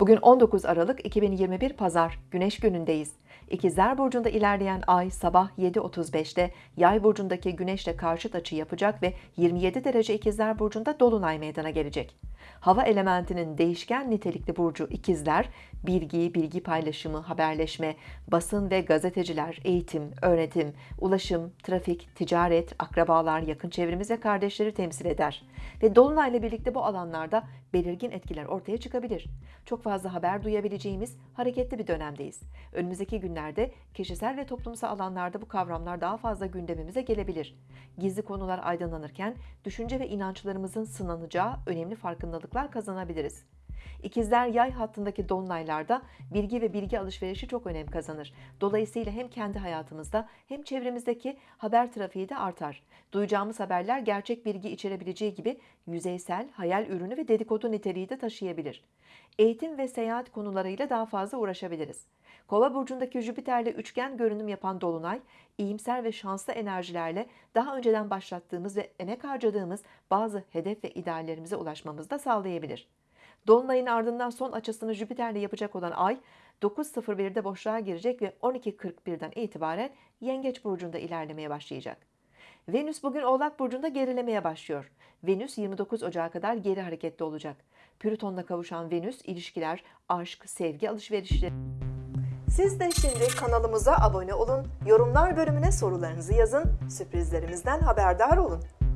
Bugün 19 Aralık 2021 Pazar, Güneş günündeyiz. İkizler Burcu'nda ilerleyen ay sabah 7.35'te Yay Burcu'ndaki Güneş'le karşıt açı yapacak ve 27 derece İkizler Burcu'nda Dolunay meydana gelecek. Hava elementinin değişken nitelikli burcu İkizler, bilgi, bilgi paylaşımı, haberleşme, basın ve gazeteciler, eğitim, öğretim, ulaşım, trafik, ticaret, akrabalar, yakın çevremiz ve kardeşleri temsil eder. Ve Dolunay'la birlikte bu alanlarda belirgin etkiler ortaya çıkabilir. Çok fazla haber duyabileceğimiz hareketli bir dönemdeyiz. Önümüzdeki günlerde kişisel ve toplumsal alanlarda bu kavramlar daha fazla gündemimize gelebilir. Gizli konular aydınlanırken düşünce ve inançlarımızın sınanacağı önemli farkındalıklar kazanabiliriz. İkizler yay hattındaki dolunaylarda bilgi ve bilgi alışverişi çok önem kazanır. Dolayısıyla hem kendi hayatımızda hem çevremizdeki haber trafiği de artar. Duyacağımız haberler gerçek bilgi içerebileceği gibi yüzeysel, hayal ürünü ve dedikodu niteliği de taşıyabilir. Eğitim ve seyahat konularıyla daha fazla uğraşabiliriz. Kova burcundaki Jüpiter'le üçgen görünüm yapan dolunay, iyimser ve şanslı enerjilerle daha önceden başlattığımız ve emek harcadığımız bazı hedef ve ideallerimize ulaşmamızı da sağlayabilir. Dolunayın ardından son açısını Jüpiter'le yapacak olan Ay 9.01'de boşluğa girecek ve 12.41'den itibaren Yengeç burcunda ilerlemeye başlayacak. Venüs bugün Oğlak burcunda gerilemeye başlıyor. Venüs 29 Ocağı kadar geri hareketli olacak. Plüton'la kavuşan Venüs ilişkiler, aşk, sevgi alışverişleri siz de şimdi kanalımıza abone olun, yorumlar bölümüne sorularınızı yazın, sürprizlerimizden haberdar olun.